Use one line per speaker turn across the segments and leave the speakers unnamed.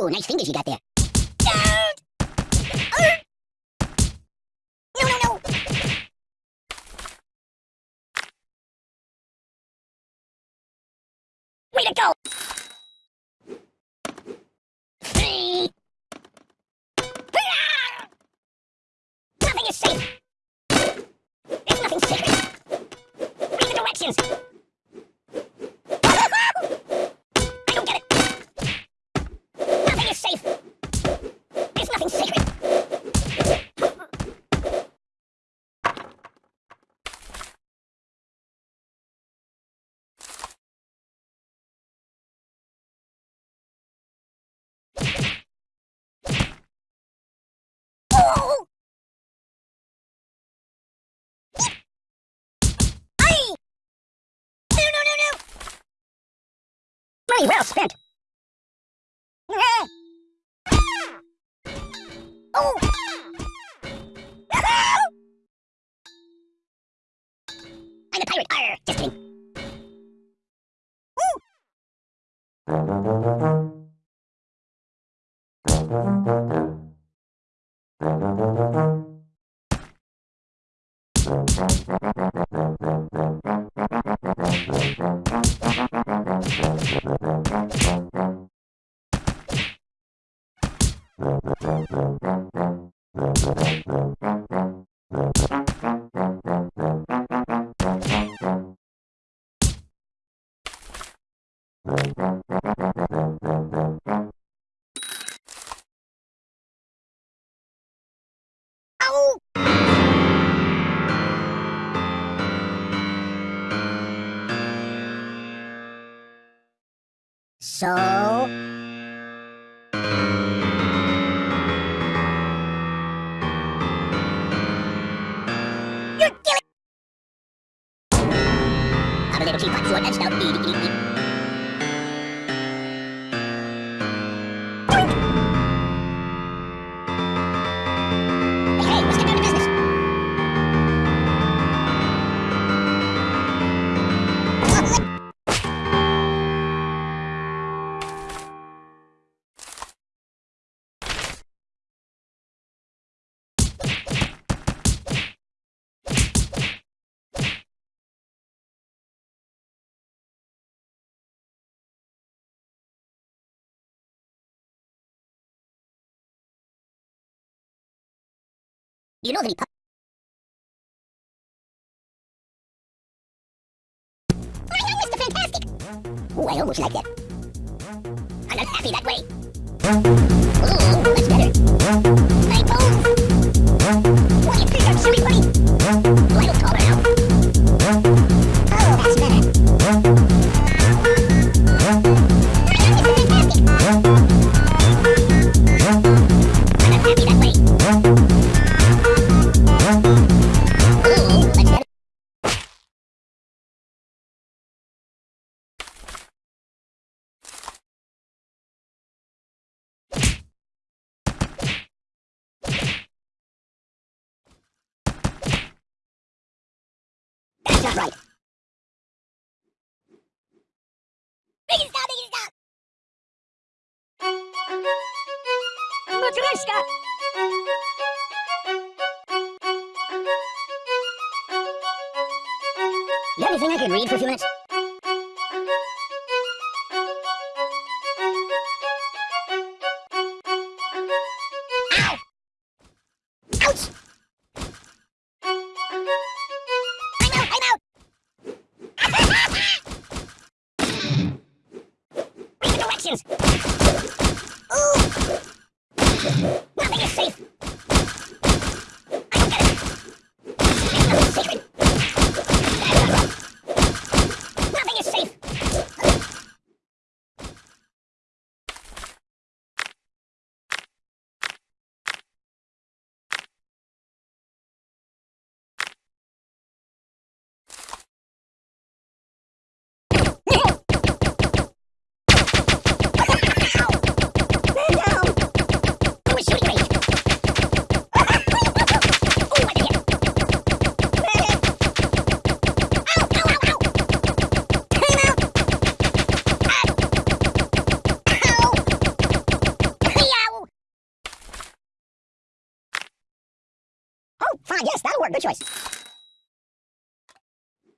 Ooh, nice fingers you got there. No, no, no! Way to go! Nothing is safe! There's nothing! Read the directions! Money well spent! Oh! I'm a pirate! Arr! Just kidding! Ooh! So... You're killing... I'm a little teapot, short and stout. You know that he pu- My helmet's the fantastic! Ooh, I almost like that. I'm not happy that way. Ooh, that's better. That's not right. Make it stop, make it stop! Matryoshka! You have anything I could read for a few minutes? Work. Good choice.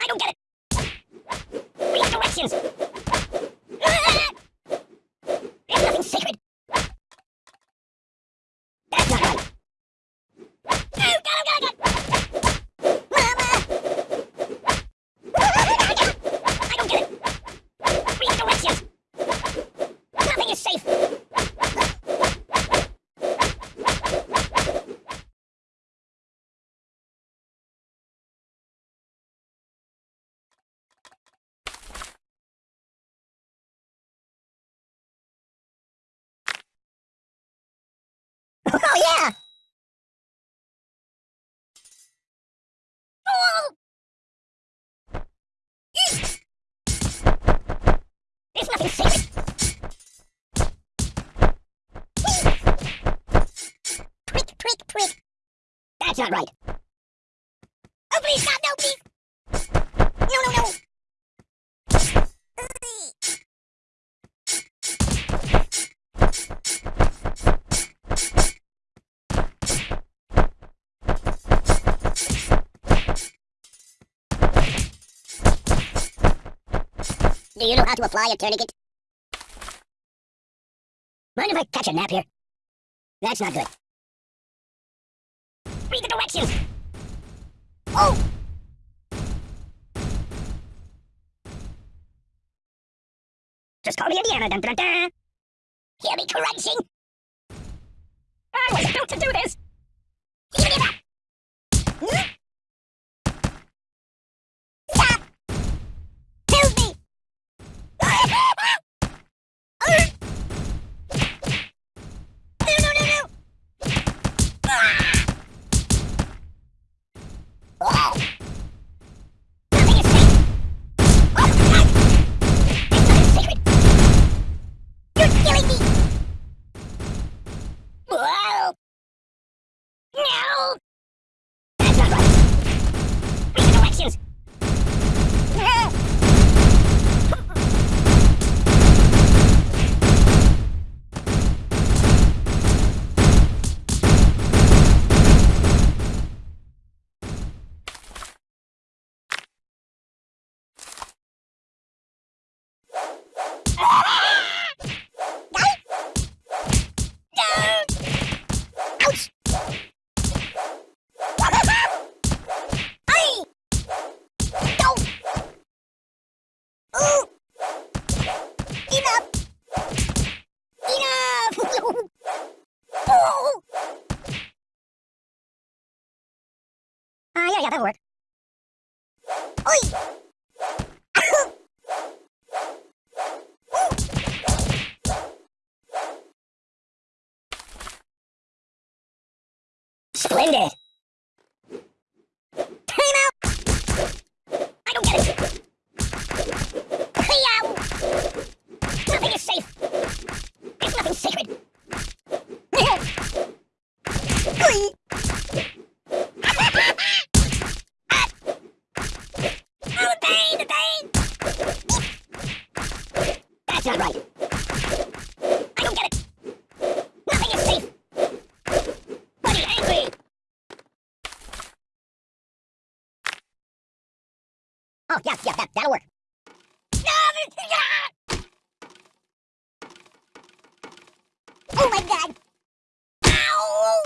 I don't get it. Read directions. Ah! There's nothing sacred. That's not right. Oh, God, oh, God, oh, God. Mama! I don't get it. Read directions. Nothing is safe. Oh, yeah! Oh! Eek! There's nothing sacred. Prick, prick, prick. That's not right. Oh, please, stop, no, please. No, no, no. Do you know how to apply a tourniquet? Mind if I catch a nap here? That's not good. Read the directions! Oh! Just call me Indiana, dun dun dun! Hear me crunching? I was built to do this! Give me that! Hmm? Stop! Help me! No, no, no, no! Ah! Oh! Nothing is safe! Oh, God! There's nothing sacred! You're killing me! Whoa! No! That's not right! Read the directions! Ah! Ouch! Ay! No! Ooh! Enough! Enough! oh! Ah, yeah, that'll work. Oi! Splendid! Time out! I don't get it! Hey-ow! Nothing is safe! There's nothing sacred! Oi! Ah! Oh, the pain, the pain! That's I don't get it! Nothing is safe! Buddy angry! Oh, yeah, yeah, that, that'll work. Oh my god! Ow!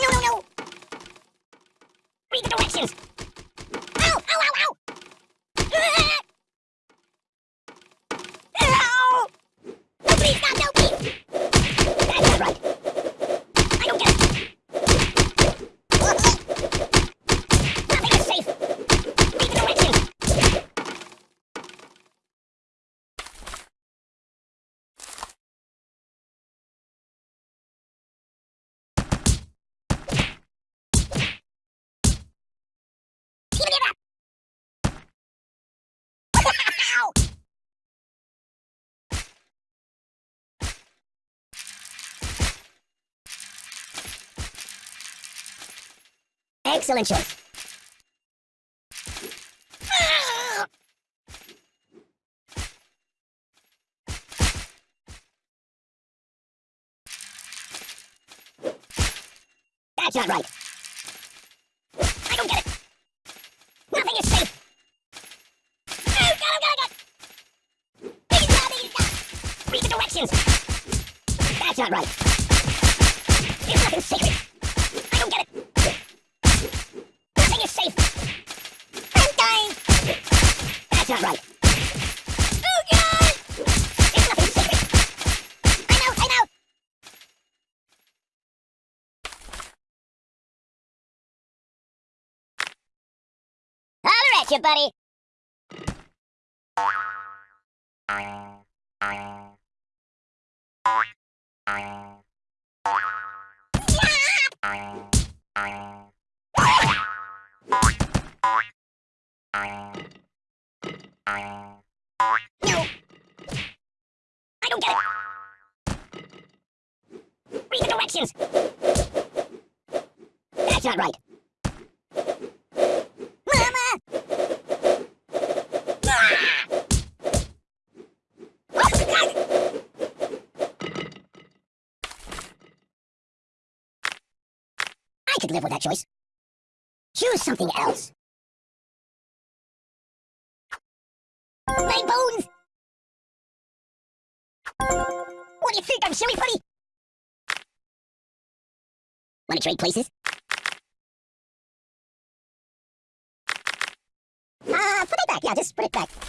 No, no, no! Read the directions! Excellent choice. That's not right. I don't get it. Nothing is safe. Read the directions! That's not right! There's nothing sacred! Right. Oh God! Out. Holler at you, buddy. Directions. That's not right. Mama! Ah! Oh! I could live with that choice. Choose something else. My bones! What do you think? I'm silly putty? Wanna trade places? Uh, put it back. Yeah, just put it back.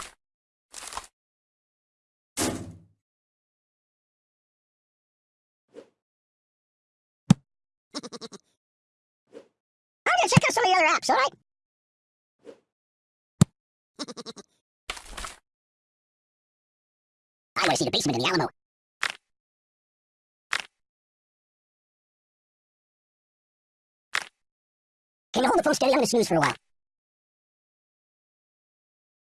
I'm gonna check out some of the other apps, alright? I wanna see the basement in the Alamo. Can you hold the phone steady? I'm gonna snooze for a while.